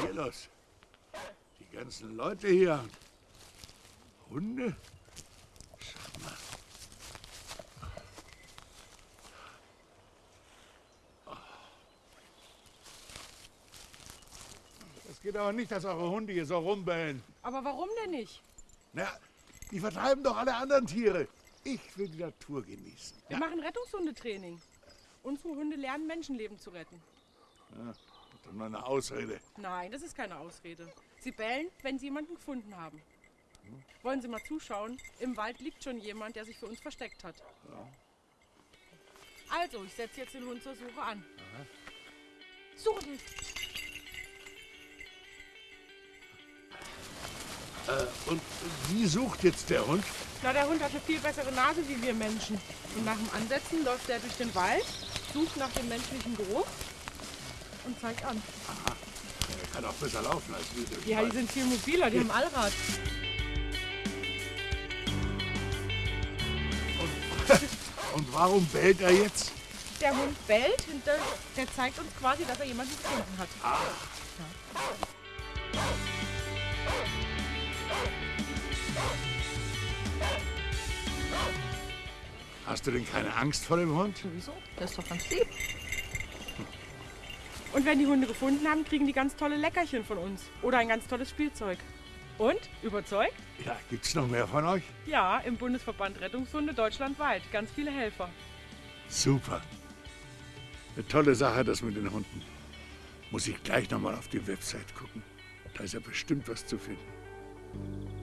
Hier los. Die ganzen Leute hier. Hunde? Schau mal. Es geht aber nicht, dass eure Hunde hier so rumbellen. Aber warum denn nicht? Na, die vertreiben doch alle anderen Tiere. Ich will die Natur genießen. Wir machen Rettungshundetraining. Unsere Hunde lernen, Menschenleben zu retten. Dann mal eine Ausrede. Nein, das ist keine Ausrede. Sie bellen, wenn sie jemanden gefunden haben. Wollen Sie mal zuschauen? Im Wald liegt schon jemand, der sich für uns versteckt hat. Also, ich setze jetzt den Hund zur Suche an. Suche dich. Und wie sucht jetzt der Hund? Na, der Hund hat eine viel bessere Nase wie wir Menschen. Und nach dem Ansetzen läuft er durch den Wald, sucht nach dem menschlichen Geruch und zeigt an. Er kann auch besser laufen als wir. Ja, die sind viel mobiler, die haben Allrad. Und warum bellt er jetzt? Der Hund bellt und der, der zeigt uns quasi, dass er jemanden gefunden hat. Hast du denn keine Angst vor dem Hund? Wieso? Das ist doch ganz lieb. Und wenn die Hunde gefunden haben, kriegen die ganz tolle Leckerchen von uns. Oder ein ganz tolles Spielzeug. Und? Überzeugt? Ja, gibt's noch mehr von euch? Ja, im Bundesverband Rettungshunde deutschlandweit. Ganz viele Helfer. Super. Eine tolle Sache, das mit den Hunden. Muss ich gleich nochmal auf die Website gucken. Da ist ja bestimmt was zu finden.